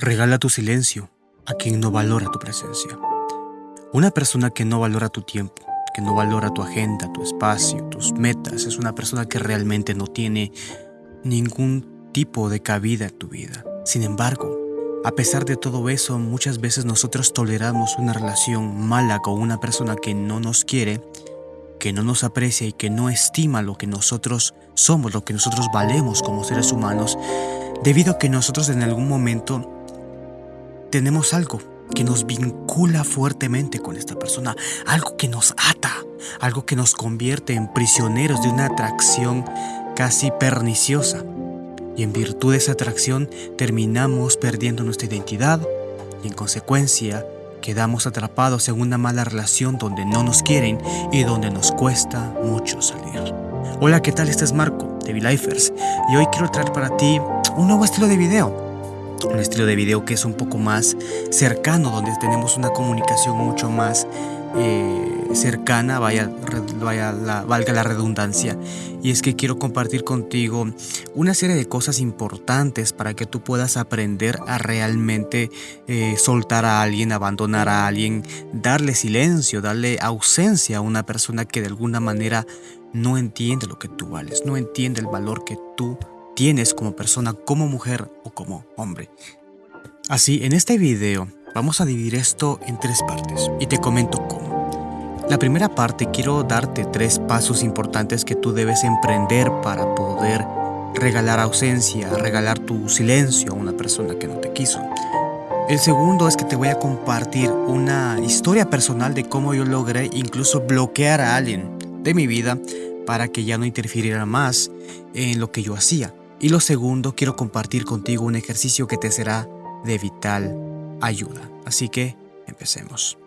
Regala tu silencio a quien no valora tu presencia. Una persona que no valora tu tiempo, que no valora tu agenda, tu espacio, tus metas, es una persona que realmente no tiene ningún tipo de cabida en tu vida. Sin embargo, a pesar de todo eso, muchas veces nosotros toleramos una relación mala con una persona que no nos quiere, que no nos aprecia y que no estima lo que nosotros somos, lo que nosotros valemos como seres humanos, debido a que nosotros en algún momento tenemos algo que nos vincula fuertemente con esta persona, algo que nos ata, algo que nos convierte en prisioneros de una atracción casi perniciosa. Y en virtud de esa atracción terminamos perdiendo nuestra identidad y en consecuencia quedamos atrapados en una mala relación donde no nos quieren y donde nos cuesta mucho salir. Hola, ¿qué tal? Este es Marco de V-Lifers y hoy quiero traer para ti un nuevo estilo de video un estilo de video que es un poco más cercano, donde tenemos una comunicación mucho más eh, cercana, vaya, vaya valga la redundancia. Y es que quiero compartir contigo una serie de cosas importantes para que tú puedas aprender a realmente eh, soltar a alguien, abandonar a alguien, darle silencio, darle ausencia a una persona que de alguna manera no entiende lo que tú vales, no entiende el valor que tú tienes como persona, como mujer o como hombre. Así, en este video vamos a dividir esto en tres partes y te comento cómo. La primera parte quiero darte tres pasos importantes que tú debes emprender para poder regalar ausencia, regalar tu silencio a una persona que no te quiso. El segundo es que te voy a compartir una historia personal de cómo yo logré incluso bloquear a alguien de mi vida para que ya no interfiriera más en lo que yo hacía. Y lo segundo, quiero compartir contigo un ejercicio que te será de vital ayuda. Así que empecemos.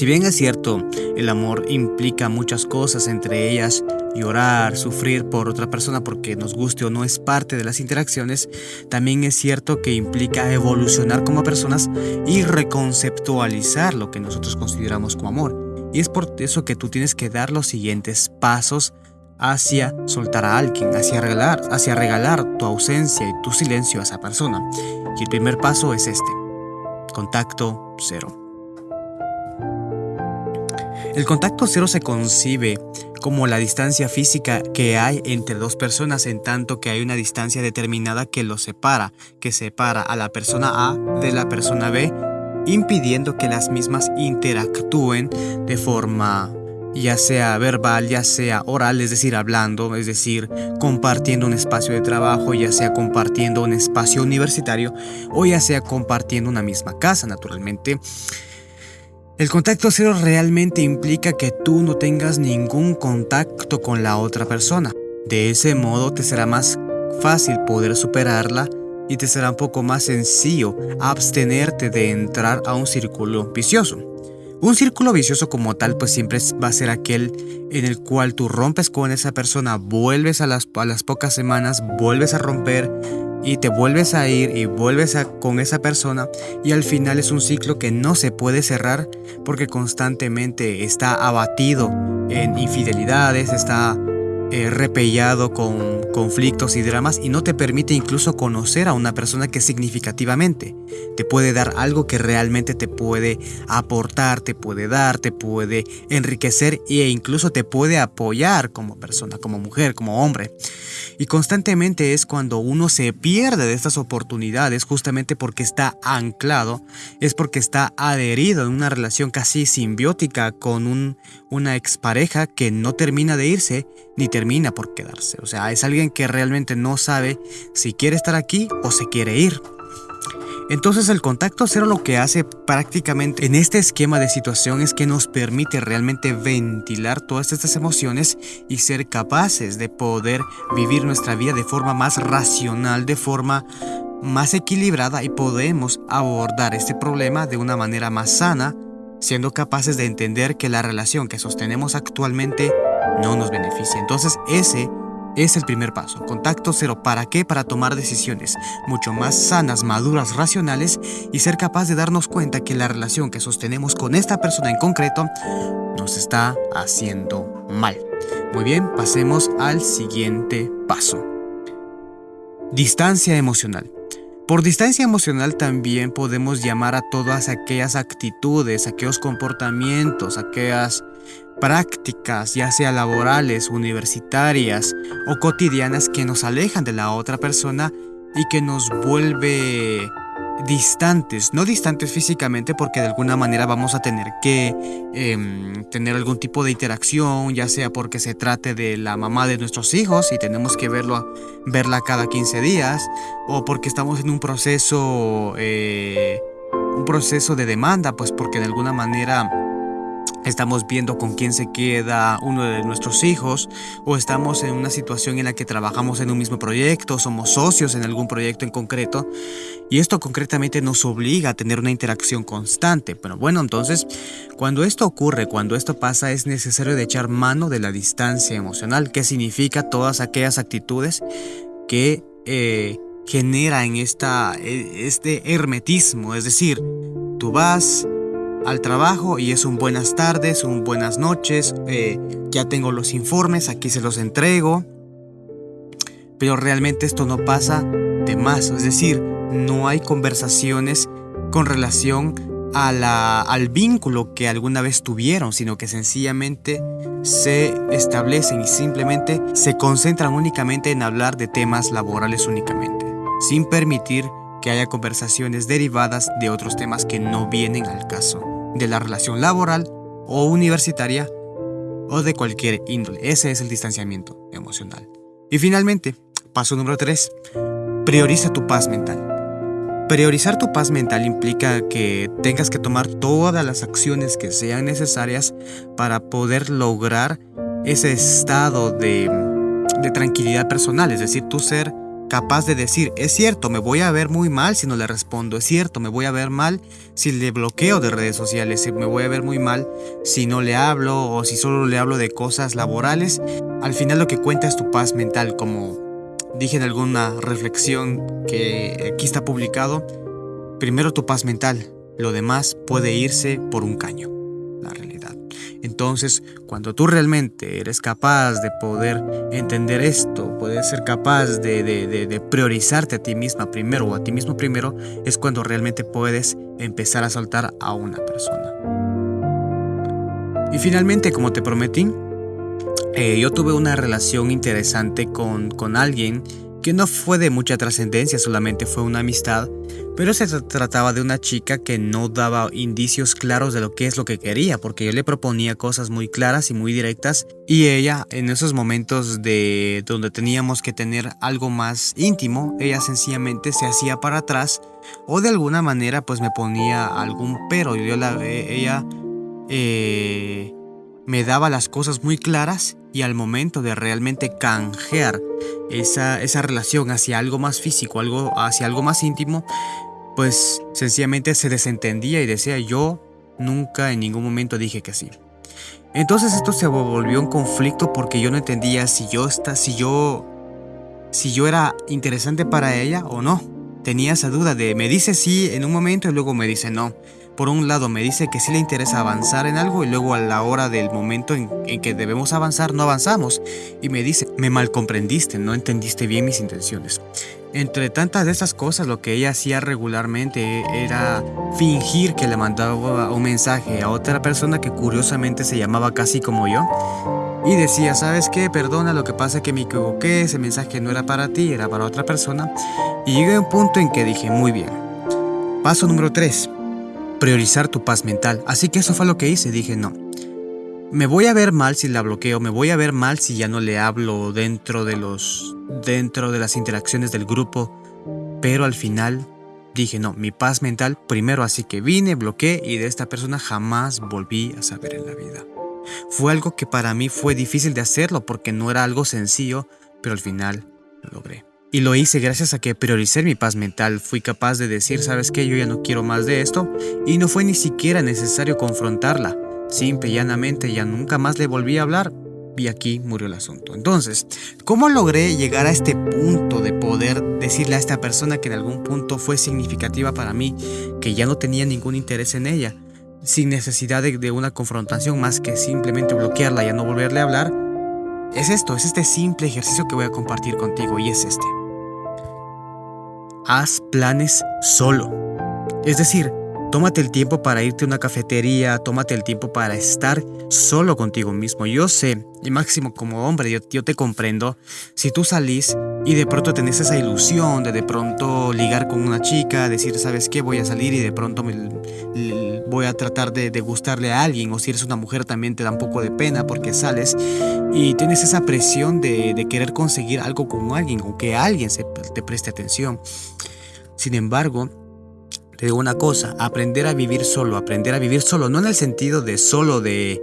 Si bien es cierto, el amor implica muchas cosas, entre ellas llorar, sufrir por otra persona porque nos guste o no es parte de las interacciones, también es cierto que implica evolucionar como personas y reconceptualizar lo que nosotros consideramos como amor. Y es por eso que tú tienes que dar los siguientes pasos hacia soltar a alguien, hacia regalar, hacia regalar tu ausencia y tu silencio a esa persona. Y el primer paso es este, contacto cero. El contacto cero se concibe como la distancia física que hay entre dos personas en tanto que hay una distancia determinada que los separa, que separa a la persona A de la persona B, impidiendo que las mismas interactúen de forma ya sea verbal, ya sea oral, es decir, hablando, es decir, compartiendo un espacio de trabajo, ya sea compartiendo un espacio universitario o ya sea compartiendo una misma casa, naturalmente. El contacto cero realmente implica que tú no tengas ningún contacto con la otra persona. De ese modo te será más fácil poder superarla y te será un poco más sencillo abstenerte de entrar a un círculo vicioso. Un círculo vicioso como tal pues siempre va a ser aquel en el cual tú rompes con esa persona, vuelves a las, a las pocas semanas, vuelves a romper y te vuelves a ir y vuelves con esa persona y al final es un ciclo que no se puede cerrar porque constantemente está abatido en infidelidades, está eh, repellado con conflictos y dramas y no te permite incluso conocer a una persona que significativamente te puede dar algo que realmente te puede aportar, te puede dar, te puede enriquecer e incluso te puede apoyar como persona, como mujer, como hombre. Y constantemente es cuando uno se pierde de estas oportunidades justamente porque está anclado, es porque está adherido en una relación casi simbiótica con un, una expareja que no termina de irse ni termina por quedarse. O sea, es alguien que realmente no sabe si quiere estar aquí o se quiere ir. Entonces el contacto cero lo que hace prácticamente en este esquema de situación es que nos permite realmente ventilar todas estas emociones y ser capaces de poder vivir nuestra vida de forma más racional, de forma más equilibrada y podemos abordar este problema de una manera más sana, siendo capaces de entender que la relación que sostenemos actualmente no nos beneficia. Entonces ese es el primer paso. Contacto cero. ¿Para qué? Para tomar decisiones mucho más sanas, maduras, racionales y ser capaz de darnos cuenta que la relación que sostenemos con esta persona en concreto nos está haciendo mal. Muy bien, pasemos al siguiente paso. Distancia emocional. Por distancia emocional también podemos llamar a todas aquellas actitudes, aquellos comportamientos, aquellas prácticas, ya sea laborales, universitarias o cotidianas que nos alejan de la otra persona y que nos vuelve distantes, no distantes físicamente porque de alguna manera vamos a tener que em, tener algún tipo de interacción, ya sea porque se trate de la mamá de nuestros hijos y tenemos que verlo, verla cada 15 días, o porque estamos en un proceso, eh, un proceso de demanda, pues porque de alguna manera estamos viendo con quién se queda uno de nuestros hijos o estamos en una situación en la que trabajamos en un mismo proyecto, somos socios en algún proyecto en concreto y esto concretamente nos obliga a tener una interacción constante. Pero bueno, entonces, cuando esto ocurre, cuando esto pasa, es necesario de echar mano de la distancia emocional, que significa todas aquellas actitudes que eh, generan esta, e, este hermetismo, es decir, tú vas al trabajo y es un buenas tardes, un buenas noches, eh, ya tengo los informes, aquí se los entrego. Pero realmente esto no pasa de más, es decir, no hay conversaciones con relación a la, al vínculo que alguna vez tuvieron, sino que sencillamente se establecen y simplemente se concentran únicamente en hablar de temas laborales únicamente, sin permitir que haya conversaciones derivadas de otros temas que no vienen al caso, de la relación laboral o universitaria o de cualquier índole. Ese es el distanciamiento emocional. Y finalmente, paso número 3, prioriza tu paz mental. Priorizar tu paz mental implica que tengas que tomar todas las acciones que sean necesarias para poder lograr ese estado de, de tranquilidad personal, es decir, tu ser capaz de decir, es cierto, me voy a ver muy mal si no le respondo, es cierto, me voy a ver mal si le bloqueo de redes sociales, me voy a ver muy mal si no le hablo o si solo le hablo de cosas laborales. Al final lo que cuenta es tu paz mental, como dije en alguna reflexión que aquí está publicado, primero tu paz mental, lo demás puede irse por un caño. Entonces, cuando tú realmente eres capaz de poder entender esto, puedes ser capaz de, priorizarte a ti misma primero o a ti mismo primero, es cuando realmente puedes empezar a soltar a una persona. Y finalmente, como te prometí, eh, yo tuve una relación interesante con, con alguien que no fue de mucha trascendencia, solamente fue una amistad, pero se trataba de una chica que no daba indicios claros de lo que es lo que quería, porque yo le proponía cosas muy claras y muy directas, y ella en esos momentos de donde teníamos que tener algo más íntimo, ella sencillamente se hacía para atrás o de alguna manera pues me ponía algún pero, yo la, eh, ella eh, me daba las cosas muy claras y al momento de realmente canjear esa, esa relación hacia algo más físico, algo, hacia algo más íntimo, pues sencillamente se desentendía y decía yo nunca en ningún momento dije que sí. Entonces esto se volvió un conflicto porque yo no entendía si yo está, si yo si yo era interesante para ella o no. Tenía esa duda de me dice sí en un momento y luego me dice no por un lado me dice que sí le interesa avanzar en algo y luego a la hora del momento en, que debemos avanzar no avanzamos. Y me dice, me mal comprendiste, no entendiste bien mis intenciones. Entre tantas de esas cosas, lo que ella hacía regularmente era fingir que le mandaba un mensaje a otra persona que curiosamente se llamaba casi como yo. Y decía, ¿sabes qué? Perdona, lo que pasa es que me equivoqué, ese mensaje no era para ti, era para otra persona. Y llegué a un punto en que dije, muy bien. Paso número 3 priorizar tu paz mental. Así que eso fue lo que hice, dije no. Me voy a ver mal si la bloqueo, me voy a ver mal si ya no le hablo dentro de los dentro de las interacciones del grupo, pero al final dije no, mi paz mental primero, así que vine, bloqueé y de esta persona jamás volví a saber en la vida. Fue algo que para mí fue difícil de hacerlo porque no era algo sencillo, pero al final lo logré. Y lo hice gracias a que prioricé mi paz mental, fui capaz de decir, sabes qué, yo ya no quiero más de esto, y no fue ni siquiera necesario confrontarla. Simple y llanamente ya nunca más le volví a hablar, y aquí murió el asunto. Entonces, ¿cómo logré llegar a este punto de poder decirle a esta persona que en algún punto fue significativa para mí, que ya no tenía ningún interés en ella, sin necesidad de, una confrontación más que simplemente bloquearla y a no volverle a hablar? Es esto, es este simple ejercicio que voy a compartir contigo y es este. Haz planes solo. Es decir, Tómate el tiempo para irte a una cafetería, tómate el tiempo para estar solo contigo mismo. Yo sé, y máximo como hombre, yo, te comprendo, si tú salís y de pronto tenés esa ilusión de de pronto ligar con una chica, decir, ¿sabes qué? Voy a salir y de pronto voy a tratar de, gustarle a alguien, o si eres una mujer también te da un poco de pena porque sales y tienes esa presión de, de querer conseguir algo con alguien o que alguien se, te preste atención. Sin embargo, te una cosa, aprender a vivir solo, aprender a vivir solo, no en el sentido de solo de,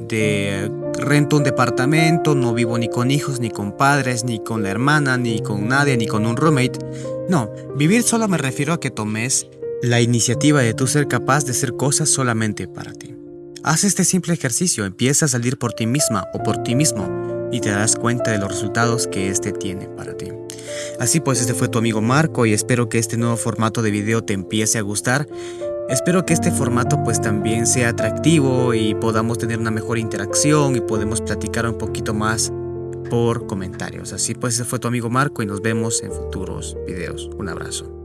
de rento un departamento, no vivo ni con hijos, ni con padres, ni con la hermana, ni con nadie, ni con un roommate. No, vivir solo me refiero a que tomes la iniciativa de tú ser capaz de hacer cosas solamente para ti. Haz este simple ejercicio, empieza a salir por ti misma o por ti mismo y te das cuenta de los resultados que este tiene para ti. Así pues, este fue tu amigo Marco y espero que este nuevo formato de video te empiece a gustar. Espero que este formato pues también sea atractivo y podamos tener una mejor interacción y podemos platicar un poquito más por comentarios. Así pues, este fue tu amigo Marco y nos vemos en futuros videos. Un abrazo.